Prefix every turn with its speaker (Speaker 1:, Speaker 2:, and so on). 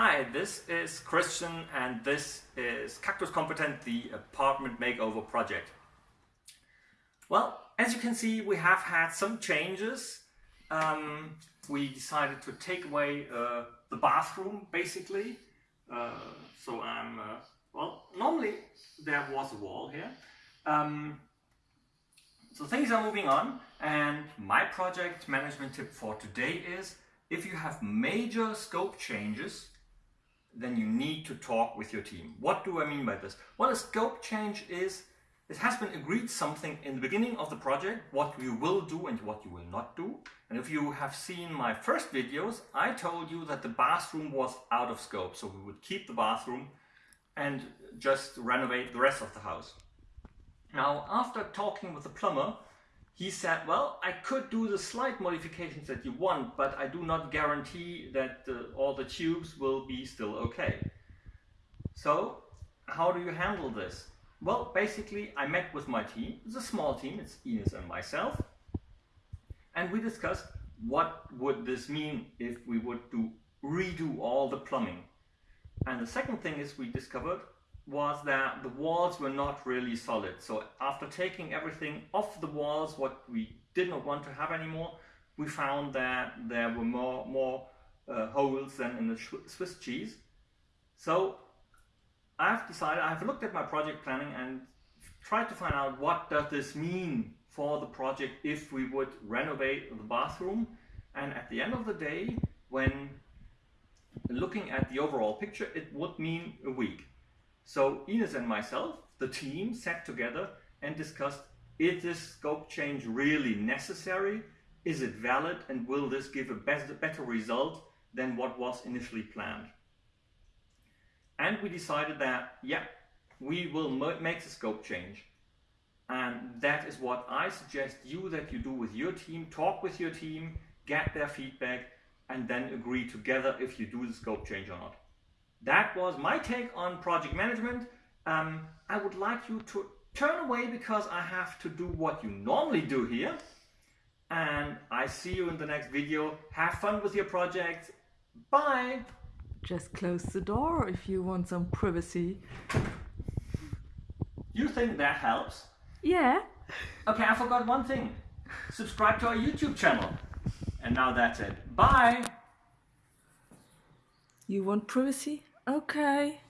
Speaker 1: Hi, this is Christian and this is Cactus Competent, the apartment makeover project. Well, as you can see, we have had some changes. Um, we decided to take away uh, the bathroom, basically. Uh, so I'm, uh, well, normally there was a wall here. Um, so things are moving on and my project management tip for today is if you have major scope changes then you need to talk with your team. What do I mean by this? Well, a scope change is it has been agreed something in the beginning of the project, what you will do and what you will not do. And if you have seen my first videos, I told you that the bathroom was out of scope. So we would keep the bathroom and just renovate the rest of the house. Now, after talking with the plumber, he said, well, I could do the slight modifications that you want, but I do not guarantee that uh, all the tubes will be still okay. So how do you handle this? Well, basically, I met with my team. It's a small team. It's Ines and myself. And we discussed what would this mean if we would do redo all the plumbing. And the second thing is we discovered was that the walls were not really solid. So after taking everything off the walls, what we did not want to have anymore, we found that there were more, more uh, holes than in the Swiss cheese. So I've decided, I've looked at my project planning and tried to find out what does this mean for the project if we would renovate the bathroom. And at the end of the day, when looking at the overall picture, it would mean a week. So Ines and myself, the team, sat together and discussed, is this scope change really necessary? Is it valid? And will this give a better result than what was initially planned? And we decided that, yeah, we will make the scope change. And that is what I suggest you that you do with your team. Talk with your team, get their feedback, and then agree together if you do the scope change or not. That was my take on project management. Um, I would like you to turn away because I have to do what you normally do here. And I see you in the next video. Have fun with your project. Bye.
Speaker 2: Just close the door if you want some privacy.
Speaker 1: You think that helps?
Speaker 2: Yeah.
Speaker 1: Okay, I forgot one thing. Subscribe to our YouTube channel. And now that's it. Bye.
Speaker 2: You want privacy? Okay.